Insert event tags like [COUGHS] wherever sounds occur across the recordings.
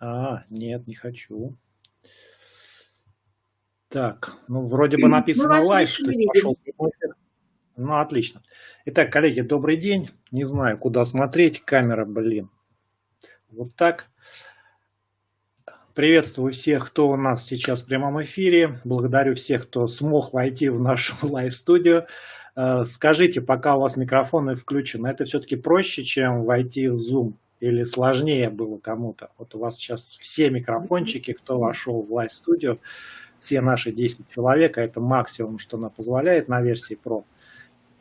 А, нет, не хочу. Так, ну вроде бы написано live, что пошел Ну, отлично. Итак, коллеги, добрый день. Не знаю, куда смотреть. Камера, блин. Вот так. Приветствую всех, кто у нас сейчас в прямом эфире. Благодарю всех, кто смог войти в нашу [LAUGHS] live -студию. Э, скажите, пока у вас микрофоны включены, это все-таки проще, чем войти в Zoom? Или сложнее было кому-то? Вот у вас сейчас все микрофончики, кто вошел в лайв-студию, все наши 10 человек, а это максимум, что она позволяет на версии Pro.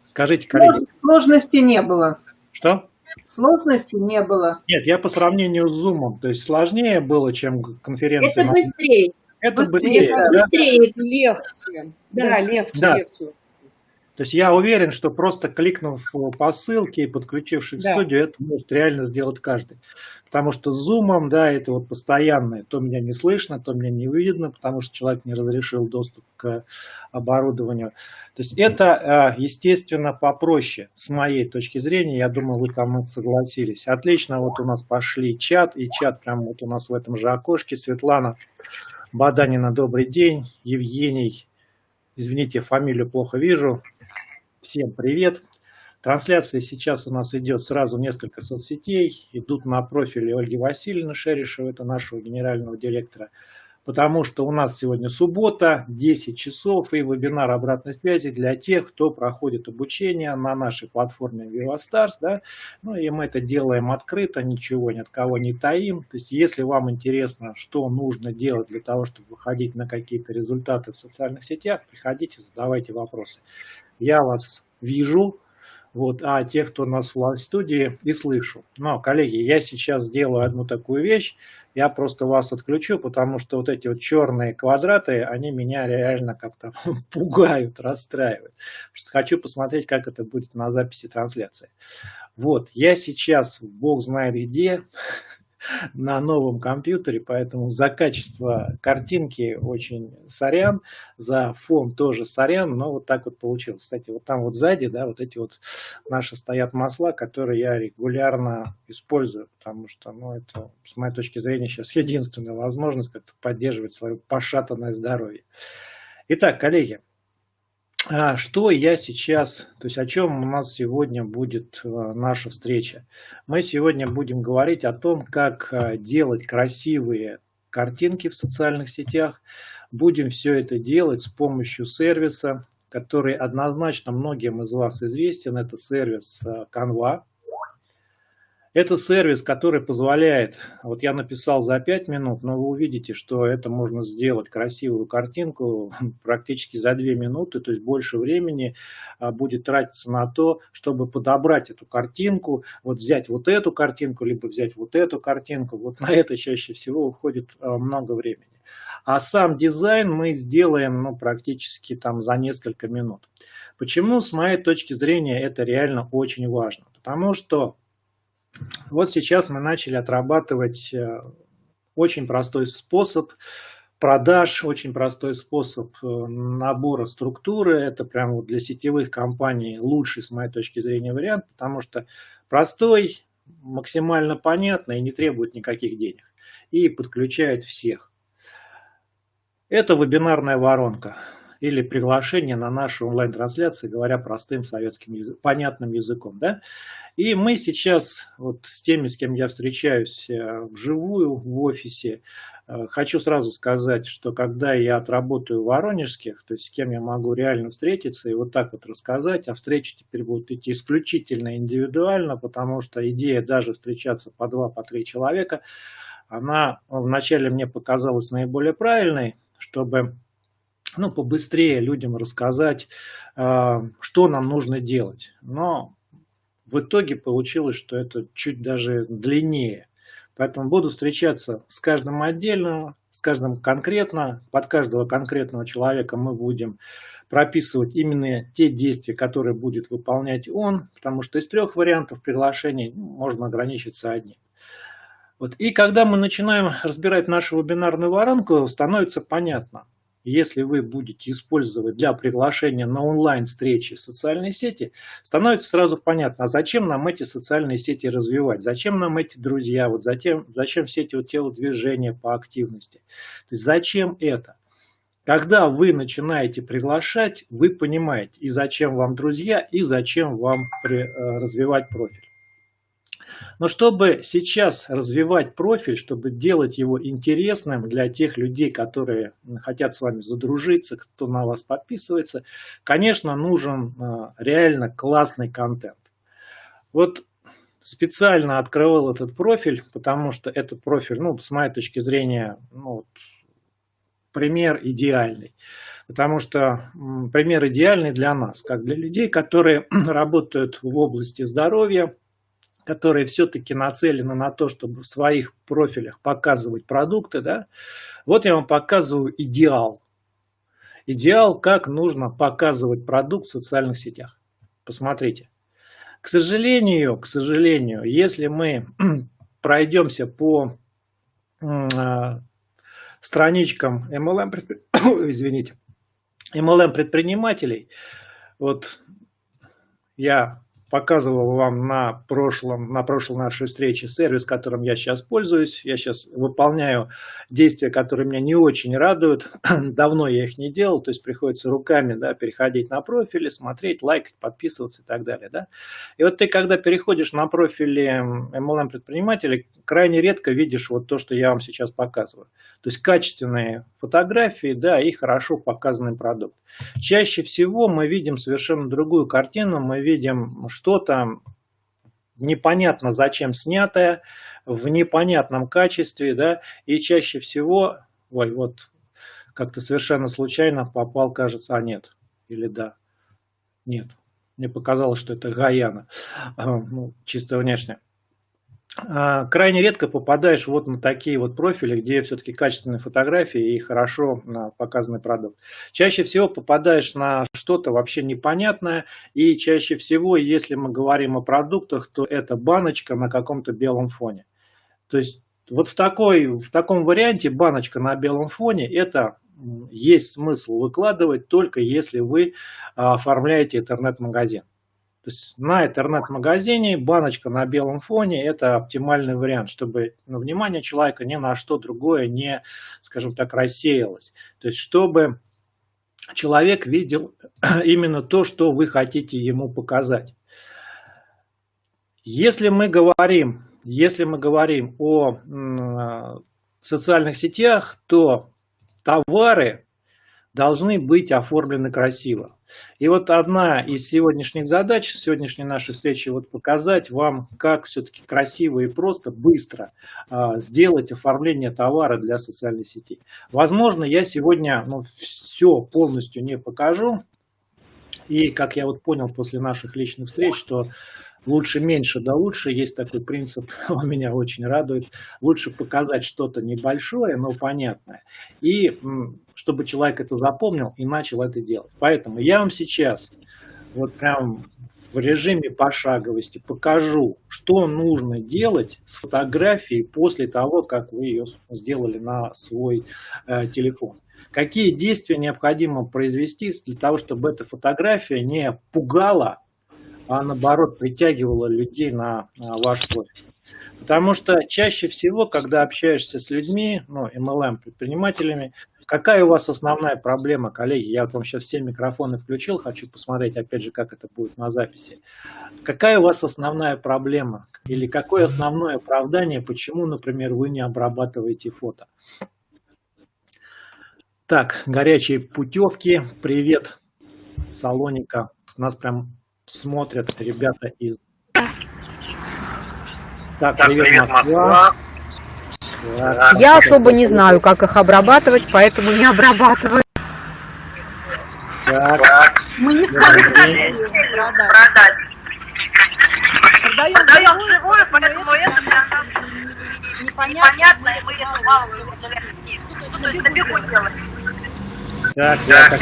Скажите, коллеги. Сложности не было. Что? Сложности не было. Нет, я по сравнению с Zoom, то есть сложнее было, чем конференция. Это быстрее. Это быстрее, быстрее, да? быстрее. легче. Да, да легче, да. легче. То есть я уверен, что просто кликнув по ссылке и подключившись да. к студию, это может реально сделать каждый. Потому что с зумом, да, это вот постоянное, то меня не слышно, то меня не видно, потому что человек не разрешил доступ к оборудованию. То есть это, а, естественно, попроще с моей точки зрения, я думаю, вы там согласились. Отлично, вот у нас пошли чат, и чат прямо вот у нас в этом же окошке. Светлана Баданина, добрый день. Евгений, извините, фамилию плохо вижу. Всем привет. Трансляция сейчас у нас идет сразу несколько соцсетей. Идут на профиле Ольги Васильевны Шерешева, это нашего генерального директора. Потому что у нас сегодня суббота, 10 часов и вебинар обратной связи для тех, кто проходит обучение на нашей платформе VivaStars. Да? Ну и мы это делаем открыто, ничего ни от кого не таим. То есть если вам интересно, что нужно делать для того, чтобы выходить на какие-то результаты в социальных сетях, приходите, задавайте вопросы. Я вас вижу, вот, а тех, кто нас в студии, и слышу. Но, коллеги, я сейчас сделаю одну такую вещь, я просто вас отключу, потому что вот эти вот черные квадраты, они меня реально как-то [LAUGHS] пугают, расстраивают. Что хочу посмотреть, как это будет на записи трансляции. Вот, я сейчас, бог знает где, на новом компьютере, поэтому за качество картинки очень сорян, за фон тоже сорян, но вот так вот получилось. Кстати, вот там вот сзади, да, вот эти вот наши стоят масла, которые я регулярно использую, потому что, ну, это, с моей точки зрения, сейчас единственная возможность как-то поддерживать свое пошатанное здоровье. Итак, коллеги, что я сейчас, то есть о чем у нас сегодня будет э, наша встреча? Мы сегодня будем говорить о том, как э, делать красивые картинки в социальных сетях. Будем все это делать с помощью сервиса, который однозначно многим из вас известен. Это сервис э, Canva. Это сервис, который позволяет, вот я написал за 5 минут, но вы увидите, что это можно сделать красивую картинку [LAUGHS] практически за 2 минуты, то есть больше времени а, будет тратиться на то, чтобы подобрать эту картинку, вот взять вот эту картинку, либо взять вот эту картинку, вот на это чаще всего уходит а, много времени. А сам дизайн мы сделаем ну, практически там за несколько минут. Почему, с моей точки зрения, это реально очень важно? Потому что вот сейчас мы начали отрабатывать э, очень простой способ продаж, очень простой способ э, набора структуры. Это прямо для сетевых компаний лучший, с моей точки зрения, вариант, потому что простой, максимально понятный и не требует никаких денег. И подключает всех. Это вебинарная воронка или приглашение на наши онлайн-трансляции, говоря простым советским понятным языком. Да? И мы сейчас вот с теми, с кем я встречаюсь э, вживую в офисе, э, хочу сразу сказать, что когда я отработаю в Воронежских, то есть с кем я могу реально встретиться и вот так вот рассказать, а встречи теперь будут идти исключительно индивидуально, потому что идея даже встречаться по два, по три человека, она вначале мне показалась наиболее правильной, чтобы ну, побыстрее людям рассказать, а, что нам нужно делать. Но в итоге получилось, что это чуть даже длиннее. Поэтому буду встречаться с каждым отдельно, с каждым конкретно. Под каждого конкретного человека мы будем прописывать именно те действия, которые будет выполнять он, потому что из трех вариантов приглашений ну, можно ограничиться одним. Вот. И когда мы начинаем разбирать нашу вебинарную воронку, становится понятно – если вы будете использовать для приглашения на онлайн-встречи социальные сети, становится сразу понятно, а зачем нам эти социальные сети развивать, зачем нам эти друзья, вот зачем, зачем все эти вот телодвижения по активности. То есть зачем это? Когда вы начинаете приглашать, вы понимаете, и зачем вам друзья, и зачем вам при, э, развивать профиль. Но чтобы сейчас развивать профиль, чтобы делать его интересным для тех людей, которые хотят с вами задружиться, кто на вас подписывается, конечно, нужен а, реально классный контент. Вот специально открывал этот профиль, потому что этот профиль, ну, с моей точки зрения, ну, пример идеальный. Потому что пример идеальный для нас, как для людей, которые [CLEARS THROAT] работают в области здоровья, которые все-таки нацелены на то, чтобы в своих профилях показывать продукты, да, вот я вам показываю идеал. Идеал, как нужно показывать продукт в социальных сетях. Посмотрите. К сожалению, к сожалению, если мы [CLEARS THROAT] пройдемся по э, страничкам MLM, [COUGHS] извините, MLM предпринимателей, вот я показывал вам на, прошлом, на прошлой нашей встрече сервис, которым я сейчас пользуюсь. Я сейчас выполняю действия, которые меня не очень радуют. [CLEARS THROAT] Давно я их не делал, то есть приходится руками да, переходить на профили, смотреть, лайкать, подписываться и так далее. Да? И вот ты, когда переходишь на профили MLM предпринимателей, крайне редко видишь вот то, что я вам сейчас показываю. То есть качественные фотографии да, и хорошо показанный продукт. Чаще всего мы видим совершенно другую картину, мы видим что-то непонятно зачем снятое, в непонятном качестве, да, и чаще всего, ой, вот как-то совершенно случайно попал, кажется, а нет, или да, нет, мне показалось, что это Гаяна, ну, чисто внешне. А, крайне редко попадаешь вот на такие вот профили, где все-таки качественные фотографии и хорошо а, показанный продукт. Чаще всего попадаешь на что-то вообще непонятное, и чаще всего, если мы говорим о продуктах, то это баночка на каком-то белом фоне. То есть вот в, такой, в таком варианте баночка на белом фоне, это есть смысл выкладывать только если вы а, оформляете интернет-магазин. То есть на интернет-магазине баночка на белом фоне – это оптимальный вариант, чтобы ну, внимание человека ни на что другое не, скажем так, рассеялось. То есть чтобы человек видел [CLEARS THROAT] именно то, что вы хотите ему показать. Если мы говорим, если мы говорим о социальных сетях, то товары должны быть оформлены красиво. И вот одна из сегодняшних задач, сегодняшней нашей встречи, вот показать вам, как все-таки красиво и просто, быстро э, сделать оформление товара для социальной сети. Возможно, я сегодня ну, все полностью не покажу. И как я вот понял после наших личных встреч, что лучше меньше да лучше, есть такой принцип, [LAUGHS] он меня очень радует. Лучше показать что-то небольшое, но понятное. И чтобы человек это запомнил и начал это делать. Поэтому я вам сейчас вот прям в режиме пошаговости покажу, что нужно делать с фотографией после того, как вы ее сделали на свой э, телефон. Какие действия необходимо произвести для того, чтобы эта фотография не пугала, а наоборот притягивала людей на, на ваш профиль. Потому что чаще всего, когда общаешься с людьми, ну, MLM предпринимателями, Какая у вас основная проблема, коллеги? Я вот вам сейчас все микрофоны включил, хочу посмотреть, опять же, как это будет на записи. Какая у вас основная проблема? Или какое основное оправдание, почему, например, вы не обрабатываете фото? Так, горячие путевки. Привет, Салоника. Нас прям смотрят ребята из... Так, привет, привет Москва. Москва. Я особо не знаю, как их обрабатывать, поэтому не обрабатываю. Так. Мы не стали продать. Продаем живое, поэтому это для нас непонятно, и мы это мало выделяем. Ну, то есть на бегу делаем. Так, я так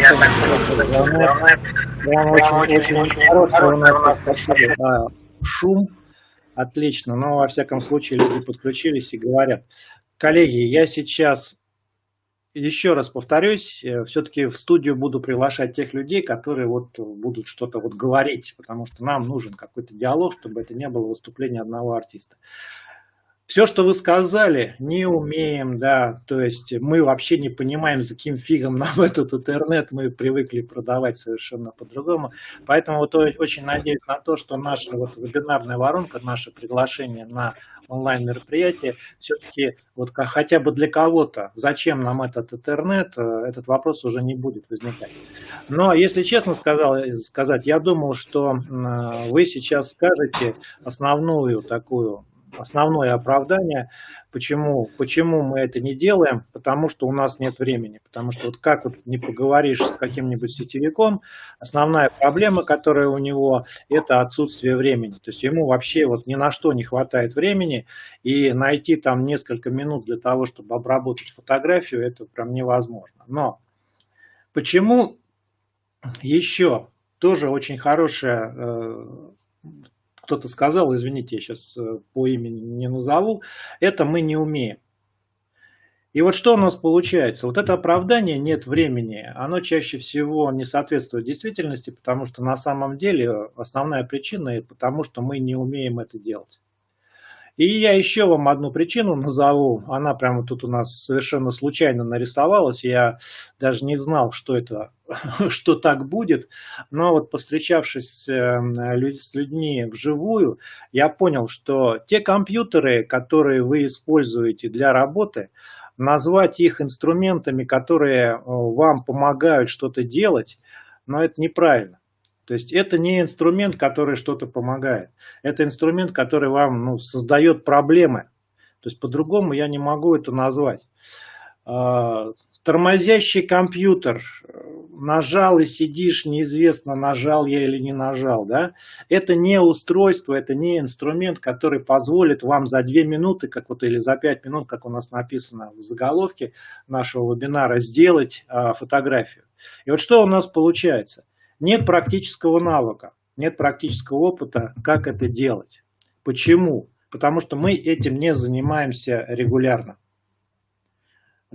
понял. Прям очень, очень, очень хороший у нас спасибо. Шум. Отлично. Но, во всяком случае, люди подключились и говорят. Коллеги, я сейчас еще раз повторюсь, э, все-таки в студию буду приглашать тех людей, которые вот будут что-то вот говорить, потому что нам нужен какой-то диалог, чтобы это не было выступление одного артиста. Все, что вы сказали, не умеем, да, то есть мы вообще не понимаем, за каким фигом [LAUGHS] нам этот интернет, мы привыкли продавать совершенно по-другому. Поэтому вот очень надеюсь на то, что наша вот вебинарная воронка, наше приглашение на онлайн-мероприятие, все-таки вот хотя бы для кого-то, зачем нам этот интернет, э, этот вопрос уже не будет возникать. Но, если честно сказал, сказать, я думал, что вы сейчас скажете основную такую основное оправдание, почему, почему мы это не делаем, потому что у нас нет времени. Потому что вот как вот не поговоришь с каким-нибудь сетевиком, основная проблема, которая у него, это отсутствие времени. То есть ему вообще вот ни на что не хватает времени, и найти там несколько минут для того, чтобы обработать фотографию, это прям невозможно. Но почему еще тоже очень хорошая э, кто-то сказал, извините, я сейчас э, по имени не назову, это мы не умеем. И вот что у нас получается? Вот это оправдание «нет времени», оно чаще всего не соответствует действительности, потому что на самом деле основная причина – потому что мы не умеем это делать. И я еще вам одну причину назову. Она прямо тут у нас совершенно случайно нарисовалась. Я даже не знал, что это, [LAUGHS] что так будет. Но вот повстречавшись эм, с людьми вживую, я понял, что те компьютеры, которые вы используете для работы, назвать их инструментами, которые э, вам помогают что-то делать, но это неправильно. То есть это не инструмент, который что-то помогает. Это инструмент, который вам ну, создает проблемы. То есть по-другому я не могу это назвать. А, тормозящий компьютер. Нажал и сидишь, неизвестно, нажал я или не нажал. Да? Это не устройство, это не инструмент, который позволит вам за 2 минуты, как вот, или за 5 минут, как у нас написано в заголовке нашего вебинара, сделать а, фотографию. И вот что у нас получается – нет практического навыка, нет практического опыта, как это делать. Почему? Потому что мы этим не занимаемся регулярно.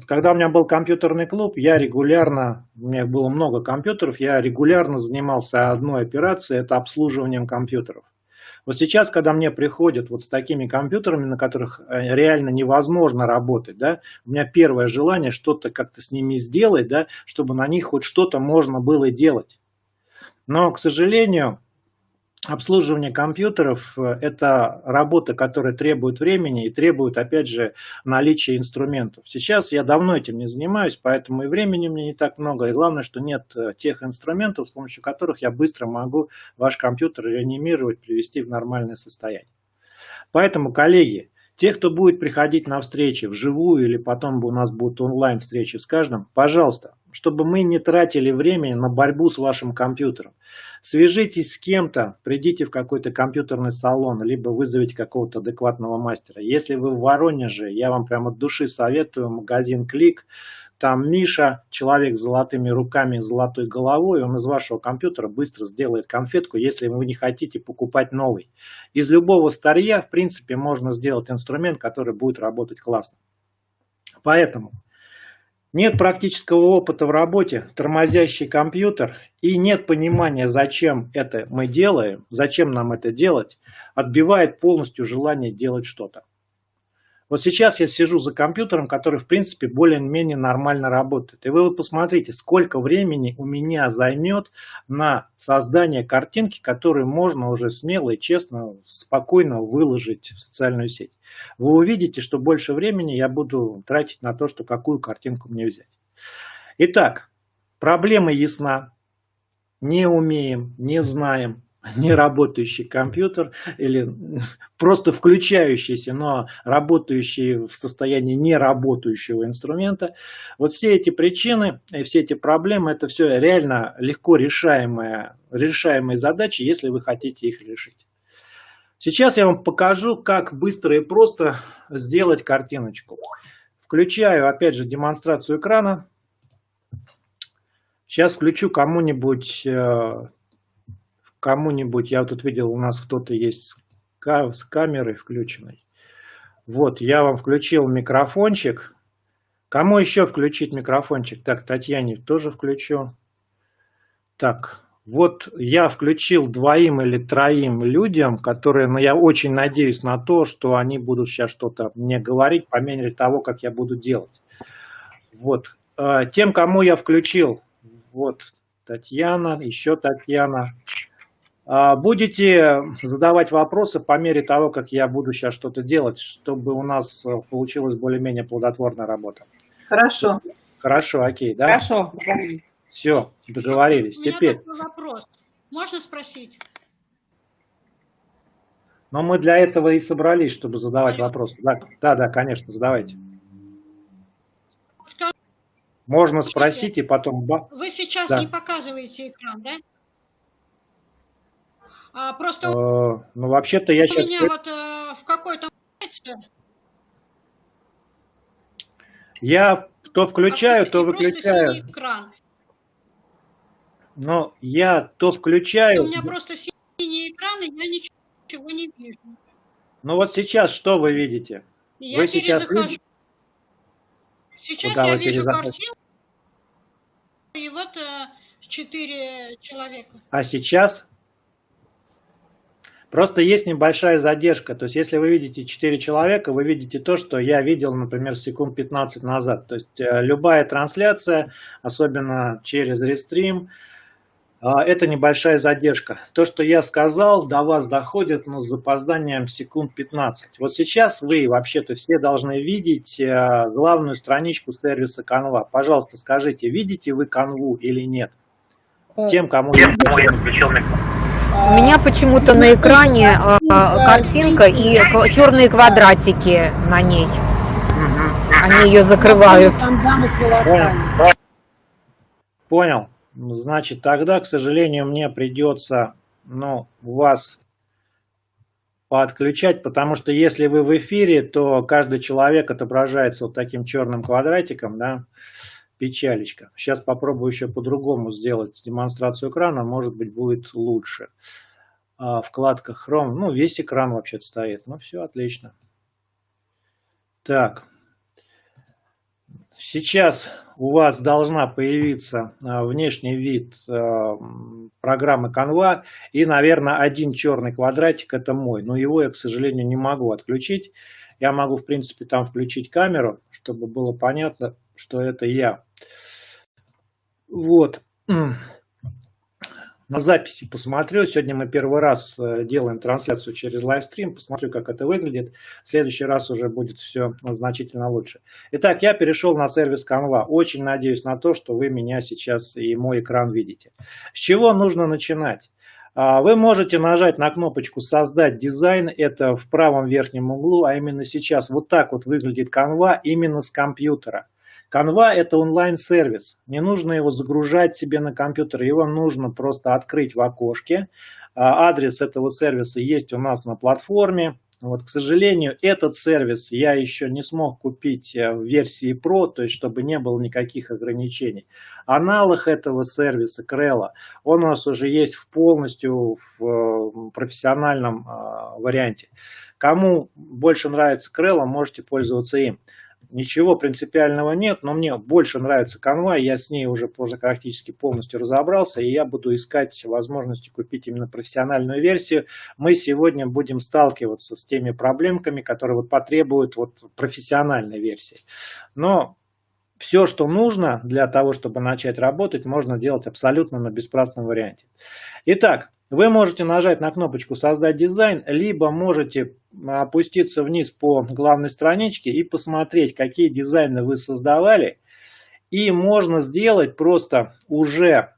Когда у меня был компьютерный клуб, я регулярно, у меня было много компьютеров, я регулярно занимался одной операцией, это обслуживанием компьютеров. Вот сейчас, когда мне приходят вот с такими компьютерами, на которых э, реально невозможно работать, да, у меня первое желание что-то как-то с ними сделать, да, чтобы на них хоть что-то можно было делать. Но, к сожалению, обслуживание компьютеров э, – это работа, которая требует времени и требует, опять же, наличия инструментов. Сейчас я давно этим не занимаюсь, поэтому и времени мне не так много. И главное, что нет э, тех инструментов, с помощью которых я быстро могу ваш компьютер реанимировать, привести в нормальное состояние. Поэтому, коллеги, те, кто будет приходить на встречи вживую или потом у нас будут онлайн встречи с каждым, пожалуйста, чтобы мы не тратили время на борьбу с вашим компьютером. Свяжитесь с кем-то, придите в какой-то компьютерный салон, либо вызовите какого-то адекватного мастера. Если вы в Воронеже, я вам прямо от души советую магазин Клик. Там Миша, человек с золотыми руками и золотой головой, он из вашего компьютера быстро сделает конфетку, если вы не хотите покупать новый. Из любого старья, в принципе, можно сделать инструмент, который будет работать классно. Поэтому нет практического опыта в работе, тормозящий компьютер и нет понимания, зачем это мы делаем, зачем нам это делать, отбивает полностью желание делать что-то. Вот сейчас я сижу за компьютером, который в принципе более-менее нормально работает. И вы посмотрите, сколько времени у меня займет на создание картинки, которую можно уже смело и честно, спокойно выложить в социальную сеть. Вы увидите, что больше времени я буду тратить на то, что какую картинку мне взять. Итак, проблема ясна. Не умеем, не знаем, не работающий компьютер или просто включающийся, но работающий в состоянии неработающего инструмента. Вот все эти причины и все эти проблемы, это все реально легко решаемые, решаемые задачи, если вы хотите их решить. Сейчас я вам покажу, как быстро и просто сделать картиночку. Включаю опять же демонстрацию экрана. Сейчас включу кому-нибудь э, кому-нибудь, я вот тут видел, у нас кто-то есть с камерой включенной. Вот, я вам включил микрофончик. Кому еще включить микрофончик? Так, Татьяне тоже включу. Так, вот я включил двоим или троим людям, которые, ну, я очень надеюсь на то, что они будут сейчас что-то мне говорить по мере того, как я буду делать. Вот. А, тем, кому я включил, вот Татьяна, еще Татьяна, будете задавать вопросы по мере того, как я буду сейчас что-то делать, чтобы у нас получилась более-менее плодотворная работа. Хорошо. Хорошо, окей, да? Хорошо, договорились. Все, договорились. У меня Теперь. такой вопрос. Можно спросить? Но мы для этого и собрались, чтобы задавать вопросы. Да, да, да, конечно, задавайте. Можно спросить и потом... ба- Вы сейчас Да. не показываете экран, да? А, просто Э, у ну, вообще-то я сейчас... меня вот э, в какой-то Я то включаю, то отключите просто выключаю. экран. Но я то У включаю... меня просто синий экран, и я ничего не вижу. Ну вот сейчас что вы видите? И Вы я сейчас перезахожу. видите? Сейчас Куда я вижу картинку, и вот э, четыре человека. А сейчас? Просто есть небольшая задержка. То есть, если вы видите 4 человека, вы видите то, что я видел, например, секунд 15 назад. То есть, э, любая трансляция, особенно через рестрим, э, это небольшая задержка. То, что я сказал, до вас доходит но с запозданием секунд 15. Вот сейчас вы вообще-то все должны видеть э, главную страничку сервиса Canva. Пожалуйста, скажите, видите вы Canva или нет? Тем, кому я включил микрофон. У меня почему-то на экране а, картинка и черные квадратики на ней. Они ее закрывают. Волосами. Понял. Значит, тогда, к сожалению, мне придется ну, вас подключать, потому что если вы в эфире, то каждый человек отображается вот таким черным квадратиком, да, печалечка. Сейчас попробую еще по-другому сделать демонстрацию экрана, может быть, будет лучше. А, вкладка Chrome, ну, весь экран вообще-то стоит, ну, все отлично. Так. Сейчас у вас должна появиться а, внешний вид а, программы Canva и, наверное, один черный квадратик это мой, но его я, к сожалению, не могу отключить. Я могу, в принципе, там включить камеру, чтобы было понятно, что это я. Вот. На записи посмотрю. Сегодня мы первый раз э, делаем трансляцию через лайвстрим. Посмотрю, как это выглядит. В следующий раз уже будет все значительно лучше. Итак, я перешел на сервис Canva. Очень надеюсь на то, что вы меня сейчас и мой экран видите. С чего нужно начинать? А, Вы можете нажать на кнопочку «Создать дизайн». Это в правом верхнем углу, а именно сейчас вот так вот выглядит Canva именно с компьютера. Canva – это онлайн-сервис. Не нужно его загружать себе на компьютер. Его нужно просто открыть в окошке. А, Адрес этого сервиса есть у нас на платформе. Вот, к сожалению, этот сервис я еще не смог купить э, в версии Pro, то есть чтобы не было никаких ограничений. Аналог этого сервиса, Крелла, он у нас уже есть в полностью в э, профессиональном э, варианте. Кому больше нравится Крелла, можете пользоваться им. Ничего принципиального нет, но мне больше нравится Canva, я с ней уже практически полностью разобрался, и я буду искать возможности купить именно профессиональную версию. Мы сегодня будем сталкиваться с теми проблемками, которые вот потребуют вот профессиональной версии. Но все, что нужно для того, чтобы начать работать, можно делать абсолютно на бесплатном варианте. Итак, вы можете нажать на кнопочку «Создать дизайн», либо можете опуститься вниз по главной страничке и посмотреть, какие дизайны вы создавали. И можно сделать просто уже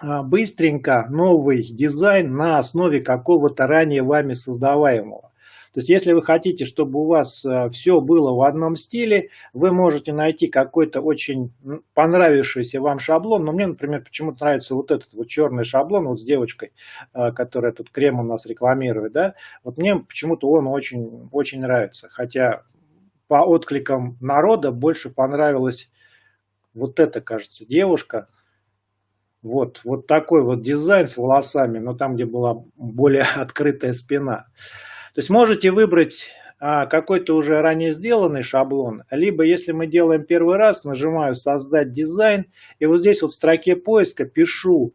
быстренько новый дизайн на основе какого-то ранее вами создаваемого. То есть, если вы хотите, чтобы у вас все было в одном стиле, вы можете найти какой-то очень понравившийся вам шаблон. Но мне, например, почему-то нравится вот этот вот черный шаблон вот с девочкой, которая тут крем у нас рекламирует. Да? Вот мне почему-то он очень, очень нравится. Хотя по откликам народа больше понравилась вот эта, кажется, девушка. Вот, вот такой вот дизайн с волосами, но там, где была более [LAUGHS] открытая спина. То есть можете выбрать а, какой-то уже ранее сделанный шаблон, либо если мы делаем первый раз, нажимаю «Создать дизайн», и вот здесь вот в строке поиска пишу,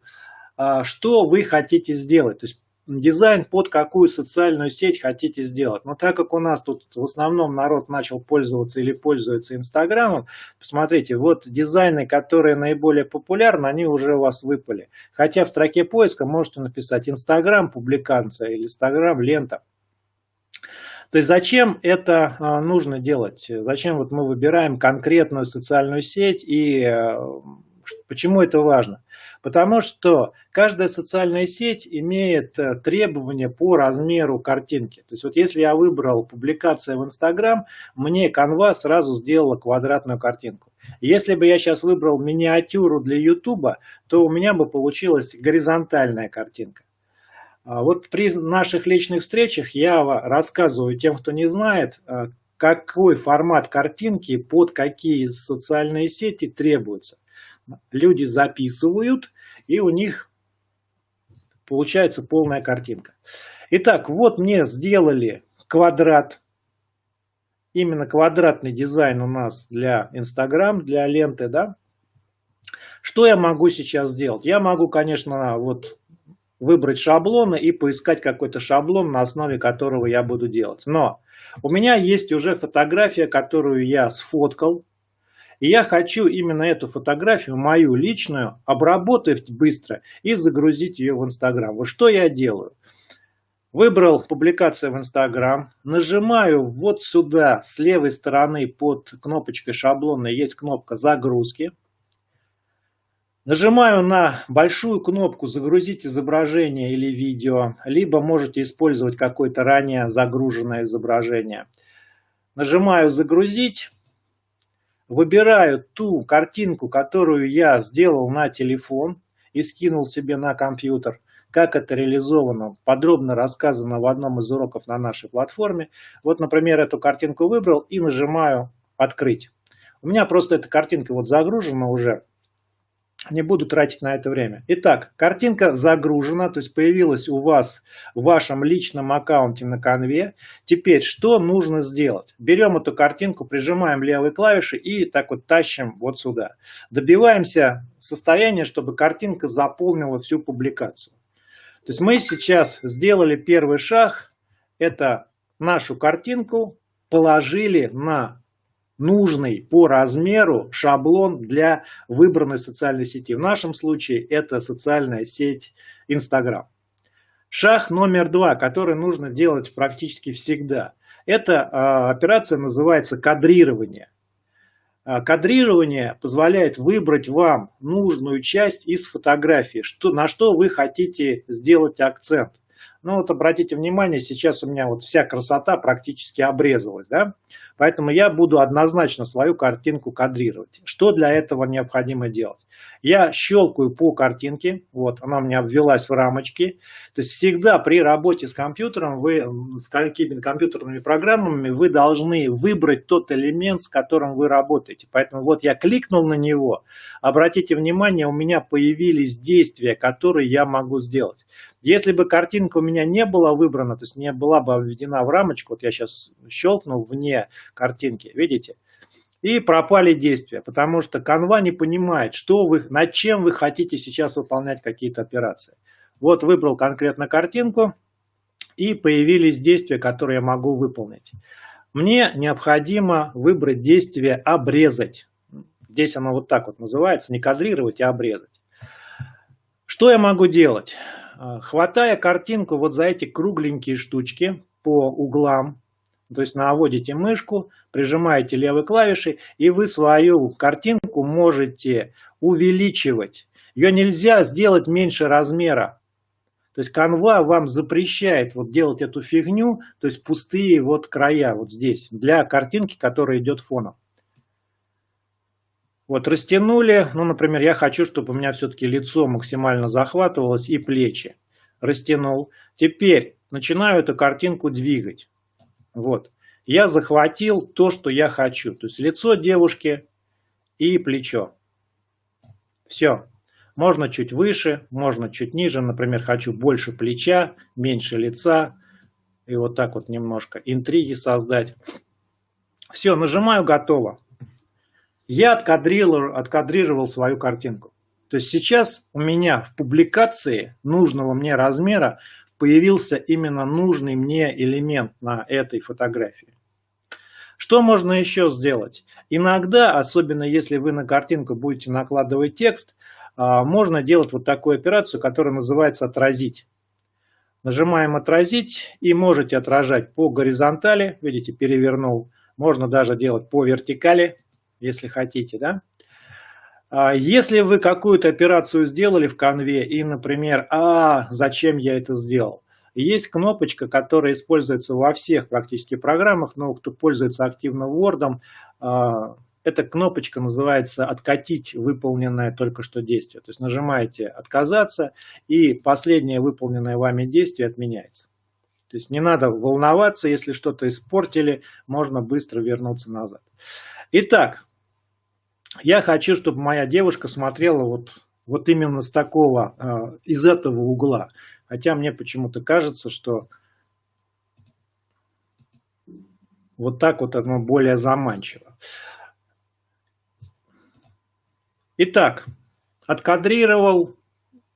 а, что вы хотите сделать. То есть дизайн под какую социальную сеть хотите сделать. Но так как у нас тут в основном народ начал пользоваться или пользуется Инстаграмом, посмотрите, вот дизайны, которые наиболее популярны, они уже у вас выпали. Хотя в строке поиска можете написать Инстаграм публикация или Инстаграм лента. То есть зачем это а, нужно делать? Зачем вот мы выбираем конкретную социальную сеть и э, почему это важно? Потому что каждая социальная сеть имеет э, требования по размеру картинки. То есть вот если я выбрал публикация в Инстаграм, мне Canva сразу сделала квадратную картинку. Если бы я сейчас выбрал миниатюру для Ютуба, то у меня бы получилась горизонтальная картинка. А вот при наших личных встречах я рассказываю тем, кто не знает, э, какой формат картинки под какие социальные сети требуется люди записывают, и у них получается полная картинка. Итак, вот мне сделали квадрат. Именно квадратный дизайн у нас для Instagram, для ленты, да. Что я могу сейчас сделать? Я могу, конечно, вот выбрать шаблоны и поискать какой-то шаблон, на основе которого я буду делать. Но у меня есть уже фотография, которую я сфоткал, и я хочу именно эту фотографию, мою личную, обработать быстро и загрузить ее в Инстаграм. Вот что я делаю. Выбрал публикация в Инстаграм, нажимаю вот сюда, с левой стороны под кнопочкой шаблона есть кнопка загрузки. Нажимаю на большую кнопку «Загрузить изображение или видео», либо можете использовать какое-то ранее загруженное изображение. Нажимаю «Загрузить». Выбираю ту картинку, которую я сделал на телефон и скинул себе на компьютер. Как это реализовано, подробно рассказано в одном из уроков на нашей платформе. Вот, например, эту картинку выбрал и нажимаю «Открыть». У меня просто эта картинка вот загружена уже не буду тратить на это время. Итак, картинка загружена, то есть появилась у вас в вашем личном аккаунте на конве. Теперь, что нужно сделать? Берем эту картинку, прижимаем левой клавишей и так вот тащим вот сюда. Добиваемся состояния, чтобы картинка заполнила всю публикацию. То есть мы сейчас сделали первый шаг, это нашу картинку положили на нужный по размеру шаблон для выбранной социальной сети. В нашем случае это социальная сеть Instagram. Шаг номер два, который нужно делать практически всегда. Эта операция называется кадрирование. А, кадрирование позволяет выбрать вам нужную часть из фотографии, что, на что вы хотите сделать акцент. Ну вот обратите внимание, сейчас у меня вот вся красота практически обрезалась, да? Поэтому я буду однозначно свою картинку кадрировать. Что для этого необходимо делать? Я щелкаю по картинке, вот она у меня обвелась в рамочке. То есть всегда при работе с компьютером, вы, с какими-то компьютерными программами, вы должны выбрать тот элемент, с которым вы работаете. Поэтому вот я кликнул на него, обратите внимание, у меня появились действия, которые я могу сделать. Если бы картинка у меня не была выбрана, то есть не была бы введена в рамочку, вот я сейчас щелкнул вне картинки, видите? И пропали действия, потому что Canva не понимает, что вы, над чем вы хотите сейчас выполнять какие-то операции. Вот выбрал конкретно картинку, и появились действия, которые я могу выполнить. Мне необходимо выбрать действие «обрезать». Здесь оно вот так вот называется, не кадрировать, а обрезать. Что я могу делать? Хватая картинку вот за эти кругленькие штучки по углам, то есть наводите мышку, прижимаете левой клавишей, и вы свою картинку можете увеличивать. Ее нельзя сделать меньше размера. То есть Canva вам запрещает вот делать эту фигню, то есть пустые вот края вот здесь, для картинки, которая идет фоном. Вот растянули, ну, например, я хочу, чтобы у меня все-таки лицо максимально захватывалось и плечи. Растянул. Теперь начинаю эту картинку двигать. Вот. Я захватил то, что я хочу. То есть лицо девушки и плечо. Все. Можно чуть выше, можно чуть ниже. Например, хочу больше плеча, меньше лица. И вот так вот немножко интриги создать. Все, нажимаю «Готово». Я откадрировал, откадрировал свою картинку. То есть сейчас у меня в публикации нужного мне размера появился именно нужный мне элемент на этой фотографии. Что можно еще сделать? Иногда, особенно если вы на картинку будете накладывать текст, а, можно делать вот такую операцию, которая называется «отразить». Нажимаем «Отразить» и можете отражать по горизонтали, видите, перевернул. Можно даже делать по вертикали, если хотите. Да? А, если вы какую-то операцию сделали в конве и, например, а зачем я это сделал? Есть кнопочка, которая используется во всех практически программах, но кто пользуется активно Word, а, эта кнопочка называется «Откатить выполненное только что действие». То есть нажимаете «Отказаться» и последнее выполненное вами действие отменяется. То есть не надо волноваться, если что-то испортили, можно быстро вернуться назад. Итак, я хочу, чтобы моя девушка смотрела вот, вот именно с такого, а, из этого угла. Хотя мне почему-то кажется, что вот так вот оно более заманчиво. Итак, откадрировал,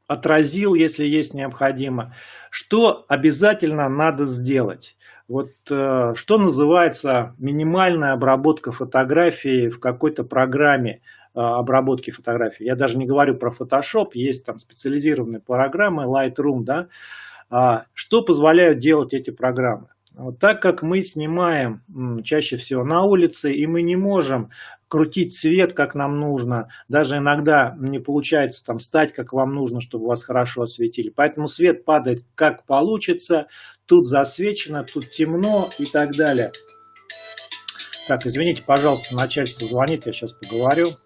отразил, если есть необходимо. Что обязательно надо сделать? Вот э, что называется минимальная обработка фотографии в какой-то программе э, обработки фотографий. Я даже не говорю про Photoshop, есть там специализированные программы, Lightroom, да. А, что позволяют делать эти программы? Вот так как мы снимаем чаще всего на улице, и мы не можем крутить свет, как нам нужно, даже иногда не получается там стать, как вам нужно, чтобы вас хорошо осветили. Поэтому свет падает как получится, тут засвечено, тут темно и так далее. Так, извините, пожалуйста, начальство звонит, я сейчас поговорю.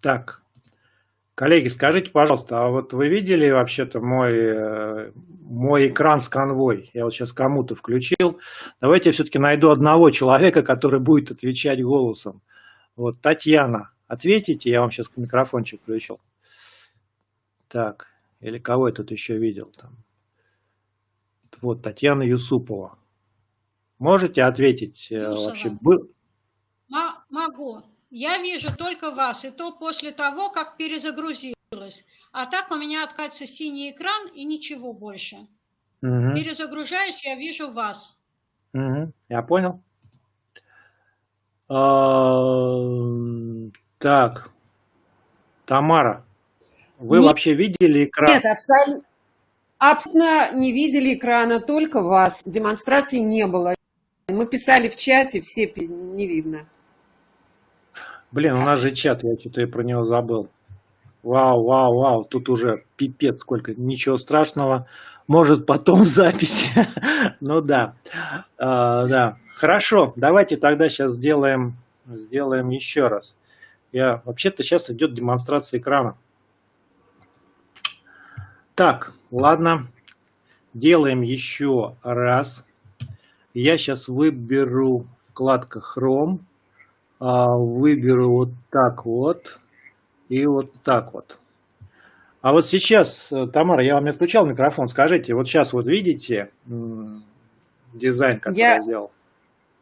Так, коллеги, скажите, пожалуйста, а вот вы видели вообще-то мой, э, мой экран с конвой? Я вот сейчас кому-то включил. Давайте я все-таки найду одного человека, который будет отвечать голосом. Вот, Татьяна, ответите, я вам сейчас микрофончик включил. Так, или кого я тут еще видел там? Вот, Татьяна Юсупова. Можете ответить э, Юсова. вообще? Был... Могу. Я вижу только вас, и то после того, как перезагрузилось. А так у меня откатится синий экран и ничего больше. Угу. Перезагружаюсь, я вижу вас. Угу. Я понял. А, так, Тамара, вы Нет. вообще видели экран? Нет, абсолютно, абсолютно не видели экрана, только вас. Демонстрации не было. Мы писали в чате, все не видно. Блин, у нас же чат, я что-то про него забыл. Вау, вау, вау, тут уже пипец сколько, ничего страшного. Может потом [LAUGHS] записи. ну да, а, да. Хорошо, давайте тогда сейчас сделаем, сделаем еще раз. Я Вообще-то сейчас идет демонстрация экрана. Так, ладно. Делаем еще раз. Я сейчас выберу вкладка Chrome. А, выберу вот так вот и вот так вот. А вот сейчас, э, Тамара, я вам не отключал микрофон, скажите, вот сейчас вот видите дизайн, который я, я сделал?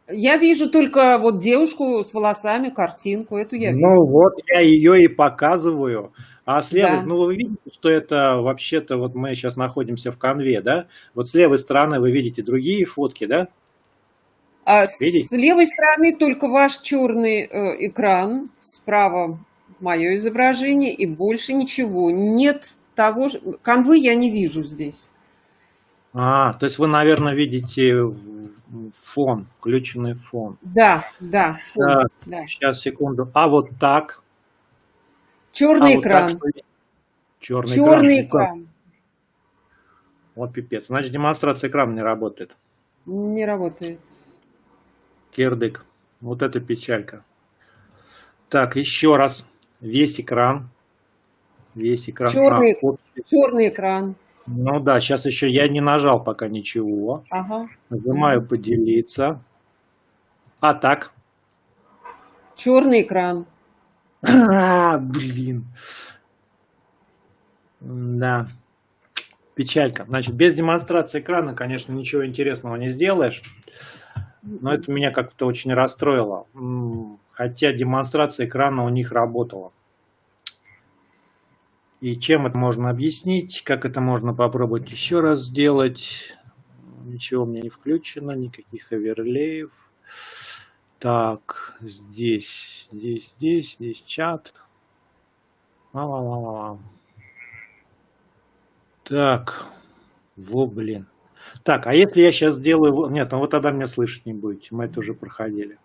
Я вижу только вот девушку с волосами, картинку, эту я ну, вижу. Ну вот я ее и показываю. А с левой, да. ну вы видите, что это вообще-то, вот мы сейчас находимся в конве, да? Вот с левой стороны вы видите другие фотки, да? А с левой стороны только ваш черный э, экран, справа мое изображение и больше ничего. Нет того же... Конвы я не вижу здесь. А, то есть вы, наверное, видите фон, включенный фон. Да, да, фон. Так, да. Сейчас, секунду. А вот так? Черный а экран. Вот так, Черный, Черный экран. экран. Вот пипец. Значит, демонстрация экрана не работает. Не работает. Кирдык. Вот это печалька. Так, еще раз. Весь экран. Весь экран. Черный, а, черный экран. Ну да, сейчас еще я не нажал пока ничего. Ага. Нажимаю поделиться. А так? Черный экран. [LAUGHS] А, блин. Да. Печалька. Значит, без демонстрации экрана, конечно, ничего интересного не сделаешь. Но это меня как-то очень расстроило. Хотя демонстрация экрана у них работала. И чем это можно объяснить? Как это можно попробовать еще раз сделать? Ничего у меня не включено, никаких оверлеев. Так, здесь, здесь, здесь, здесь чат. Ла -ла -ла -ла. Так, во, блин. Так, а если я сейчас сделаю... Нет, ну вот тогда меня слышать не будете. Мы это уже проходили.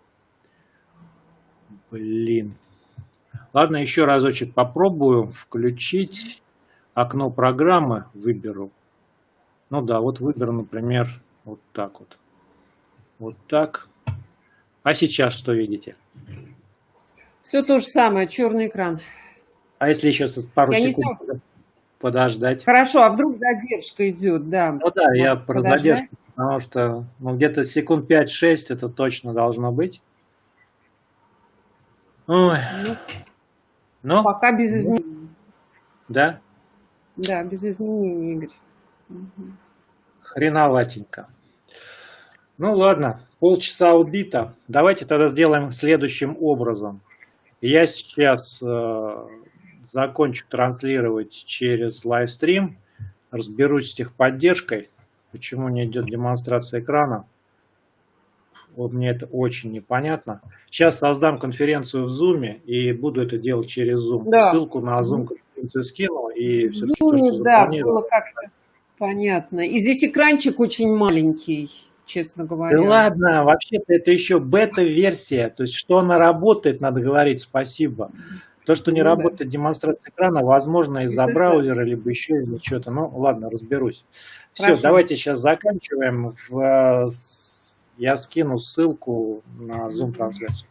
Блин. Ладно, еще разочек попробую включить окно программы. Выберу. Ну да, вот выберу, например, вот так вот. Вот так. А сейчас что видите? Все то же самое, черный экран. А если еще пару я секунд подождать? Хорошо, а вдруг задержка идет, да. Ну да, Может, я про подождать? задержку, потому что ну, где-то секунд 5-6 это точно должно быть. Ой. Ну, ну, пока без изменений. Да? Да, без изменений, Игорь. Угу. Хреноватенько. Ну ладно, полчаса убито. Давайте тогда сделаем следующим образом. Я сейчас э, закончу транслировать через лайвстрим, разберусь с техподдержкой, почему не идет демонстрация экрана. Вот мне это очень непонятно. Сейчас создам конференцию в Zoom и буду это делать через Zoom. Да. Ссылку на Zoom конференцию скину. И в Zoom, да, было как-то понятно. И здесь экранчик очень маленький честно говоря. Да ладно, вообще-то это еще бета-версия. То есть, что она работает, надо говорить спасибо. То, что не ну, работает да. демонстрация экрана, возможно, из-за [LAUGHS] браузера, либо еще из-за чего-то. Ну, ладно, разберусь. Все, давайте сейчас заканчиваем. В, я скину ссылку на Zoom-трансляцию.